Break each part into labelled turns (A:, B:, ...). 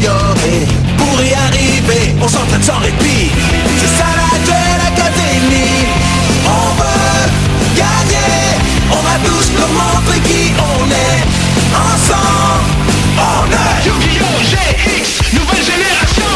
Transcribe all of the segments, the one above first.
A: s'améliorer. Pour y arriver, on s'entraîne sans répit. C'est ça la Duel Academy. On veut gagner. On va tous leur montrer qui on est. Ensemble, on est
B: Yu-Gi-Oh! GX, nouvelle génération.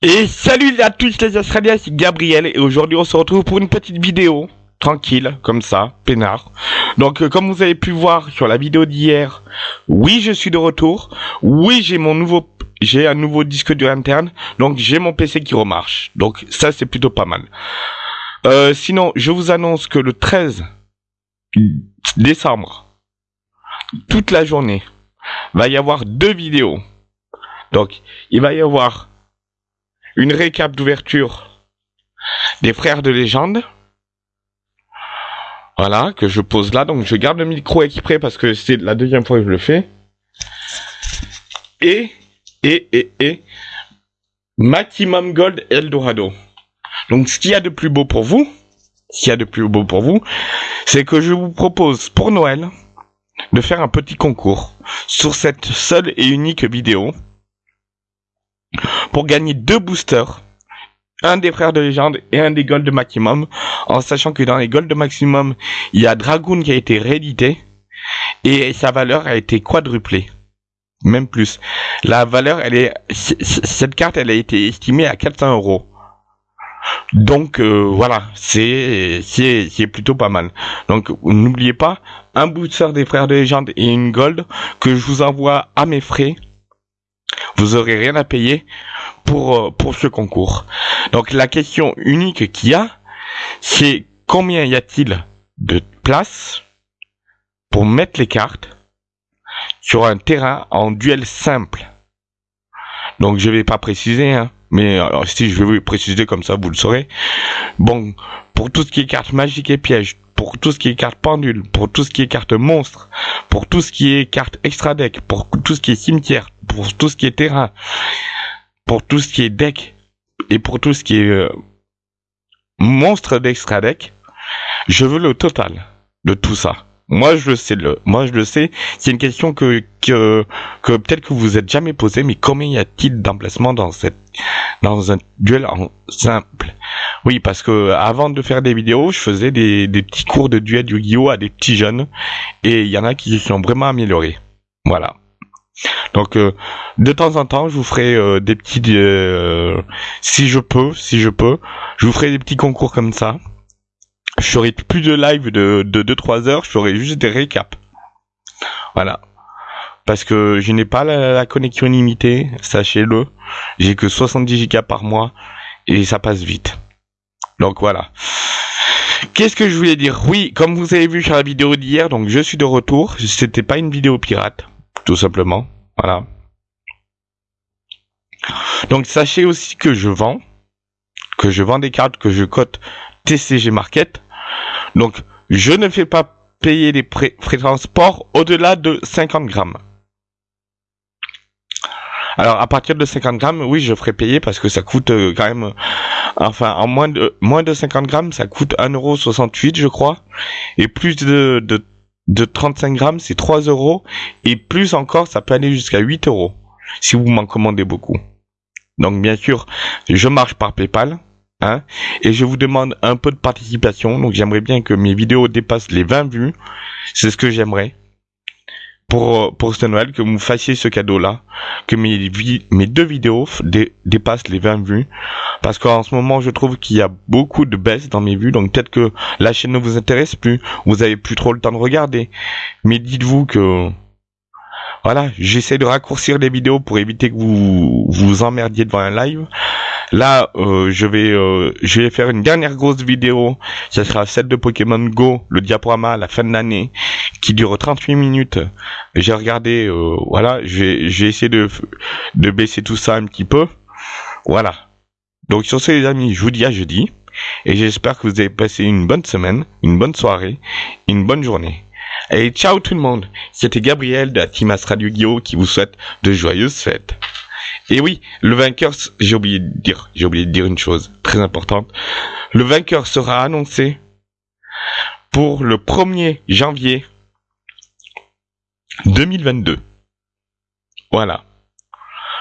C: Et salut à tous les Australiens, c'est Gabriel et aujourd'hui on se retrouve pour une petite vidéo, tranquille, comme ça, peinard. Donc euh, comme vous avez pu voir sur la vidéo d'hier, oui je suis de retour, oui j'ai mon nouveau, j'ai un nouveau disque dur interne, donc j'ai mon PC qui remarche. Donc ça c'est plutôt pas mal. Euh, sinon, je vous annonce que le 13 décembre, toute la journée, va y avoir deux vidéos. Donc il va y avoir une récap d'ouverture des frères de légende. Voilà, que je pose là. Donc je garde le micro exprès parce que c'est la deuxième fois que je le fais. Et, et, et, et, Maximum Gold Eldorado. Donc ce qu'il y a de plus beau pour vous, ce qu'il y a de plus beau pour vous, c'est que je vous propose pour Noël de faire un petit concours sur cette seule et unique vidéo pour gagner deux boosters. Un des frères de légende et un des Gold de Maximum. En sachant que dans les Gold de Maximum, il y a Dragoon qui a été réédité. Et sa valeur a été quadruplée. Même plus. La valeur, elle est, cette carte, elle a été estimée à 400 euros. Donc, euh, voilà. C'est, c'est, c'est plutôt pas mal. Donc, n'oubliez pas, un booster des frères de légende et une Gold que je vous envoie à mes frais. Vous aurez rien à payer pour, euh, pour ce concours. Donc la question unique qu'il y a, c'est combien y a-t-il de place pour mettre les cartes sur un terrain en duel simple? Donc je vais pas préciser, hein, mais si je vais vous préciser comme ça, vous le saurez. Bon, pour tout ce qui est cartes magiques et pièges, pour tout ce qui est cartes pendules, pour tout ce qui est cartes monstres, pour tout ce qui est cartes extra deck, pour tout ce qui est cimetière, pour tout ce qui est terrain, pour tout ce qui est deck et pour tout ce qui est euh, monstre d'extra deck, je veux le total de tout ça. Moi je le sais le, moi je le sais. C'est une question que que que peut-être que vous êtes jamais posé, mais combien y a-t-il d'emplacements dans cette dans un duel en simple? Oui, parce que avant de faire des vidéos, je faisais des des petits cours de duel Yu-Gi-Oh à des petits jeunes, et il y en a qui se sont vraiment améliorés. Voilà. Donc euh, de temps en temps, je vous ferai euh, des petits, euh, si je peux, si je peux, je vous ferai des petits concours comme ça. Je ferai plus de live de de 2-3 heures, je ferai juste des récaps. Voilà. Parce que je n'ai pas la, la connexion illimitée, sachez-le. J'ai que 70 Go par mois et ça passe vite. Donc voilà. Qu'est-ce que je voulais dire? Oui, comme vous avez vu sur la vidéo d'hier, donc je suis de retour. C'était pas une vidéo pirate, tout simplement. Voilà. Donc sachez aussi que je vends, que je vends des cartes que je cote TCG Market. Donc je ne fais pas payer les frais de transport au-delà de 50 grammes. Alors à partir de 50 grammes, oui, je ferai payer parce que ça coûte euh, quand même, enfin en moins de moins de 50 grammes, ça coûte 1,68€ je crois, et plus de de de 35 grammes, c'est 3 euros, et plus encore, ça peut aller jusqu'à 8 euros si vous m'en commandez beaucoup. Donc bien sûr, je marche par PayPal, hein, et je vous demande un peu de participation. Donc j'aimerais bien que mes vidéos dépassent les 20 vues. C'est ce que j'aimerais pour pour ce Noël que vous fassiez ce cadeau-là, que mes deux vidéos dépassent les 20 vues, parce qu'en ce moment je trouve qu'il y a beaucoup de baisse dans mes vues. Donc peut-être que la chaîne ne vous intéresse plus, vous avez plus trop le temps de regarder. Mais dites-vous que voilà, j'essaie de raccourcir les vidéos pour éviter que vous vous emmerdiez devant un live. Là, euh, je vais euh, je vais faire une dernière grosse vidéo. Ça sera celle de Pokémon Go, le diaporama à la fin de l'année, qui dure 38 minutes. J'ai regardé, euh, voilà, j'ai essayé de de baisser tout ça un petit peu. Voilà. Donc sur ce les amis, je vous dis à jeudi. Et j'espère que vous avez passé une bonne semaine, une bonne soirée, une bonne journée. Et ciao tout le monde. C'était Gabriel de la Team As Radio Guillaume qui vous souhaite de joyeuses fêtes. Et oui, le vainqueur, j'ai oublié de dire, j'ai oublié de dire une chose très importante. Le vainqueur sera annoncé pour le 1er janvier 2022. Voilà.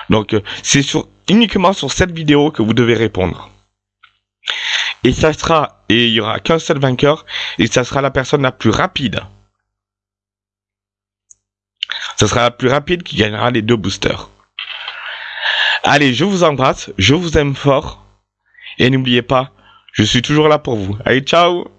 C: Donc euh, c'est uniquement sur cette vidéo que vous devez répondre. Et ça sera, et il y aura qu'un seul vainqueur, et ça sera la personne la plus rapide. Ça sera la plus rapide qui gagnera les deux boosters. Allez, je vous embrasse, je vous aime fort, et n'oubliez pas, je suis toujours là pour vous. Allez, ciao